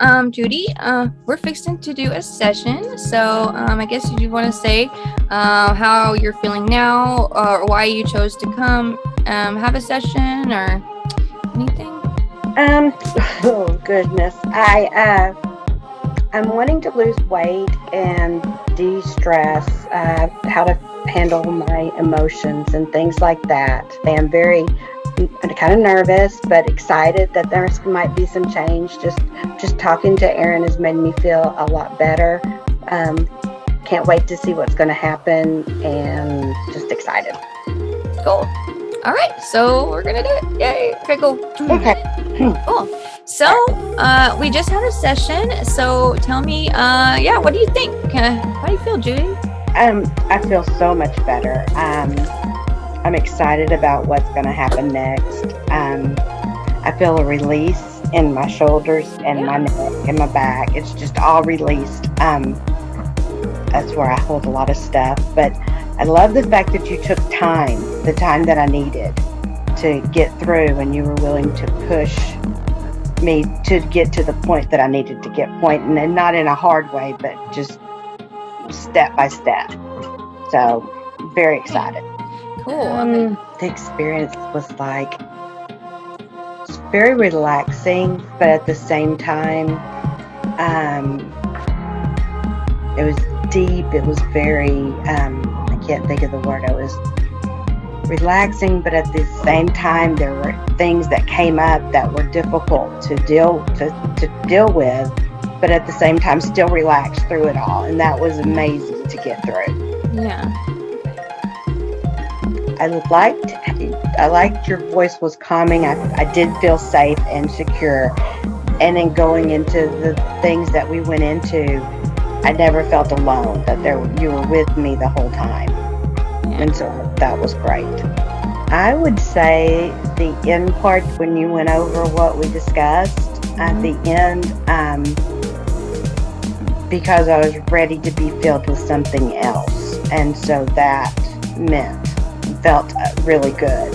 Um, Judy, uh, we're fixing to do a session. So um, I guess you want to say uh, how you're feeling now or why you chose to come um, have a session or anything? Um, oh goodness. I, uh, I'm wanting to lose weight and de-stress, uh, how to handle my emotions and things like that. I'm very kind of nervous, but excited that there might be some change. Just just talking to Aaron has made me feel a lot better. Um, can't wait to see what's going to happen, and just excited. Cool. All right, so we're gonna do it. Yay! Okay, cool. Okay. Cool. So, uh, we just had a session. So, tell me, uh, yeah, what do you think? Uh, how do you feel, Judy? Um, I feel so much better. Um, I'm excited about what's going to happen next. Um, I feel a release in my shoulders and Yeah. my neck and my back. It's just all released. Um, that's where I hold a lot of stuff. But I love the fact that you took time, the time that I needed to get through, and you were willing to push me to get to the point that I needed to get point, and not in a hard way, but just step by step. So, very excited. Cool. Um, the experience was like it's very relaxing, but at the same time, um, it was deep. It was very um, I can't think of the word. It was relaxing, but at the same time, there were things that came up that were difficult to deal to, to deal with. But at the same time, still relaxed through it all, and that was amazing to get through. Yeah. I liked I liked your voice was calming. I, I did feel safe and secure. And then going into the things that we went into, I never felt alone. That there you were with me the whole time, and so that was great. I would say the end part when you went over what we discussed at the end, um, because I was ready to be filled with something else, and so that meant felt uh, really good.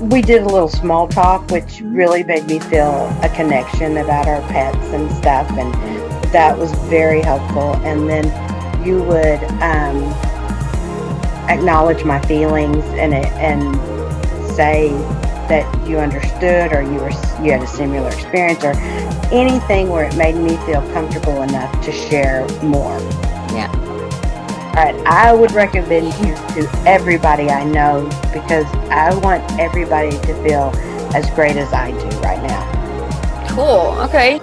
We did a little small talk, which really made me feel a connection about our pets and stuff, and that was very helpful. And then you would um, acknowledge my feelings and and say that you understood, or you were you had a similar experience, or anything where it made me feel comfortable enough to share more. Yeah. All right, I would recommend you to everybody I know because I want everybody to feel as great as I do right now. Cool. Okay.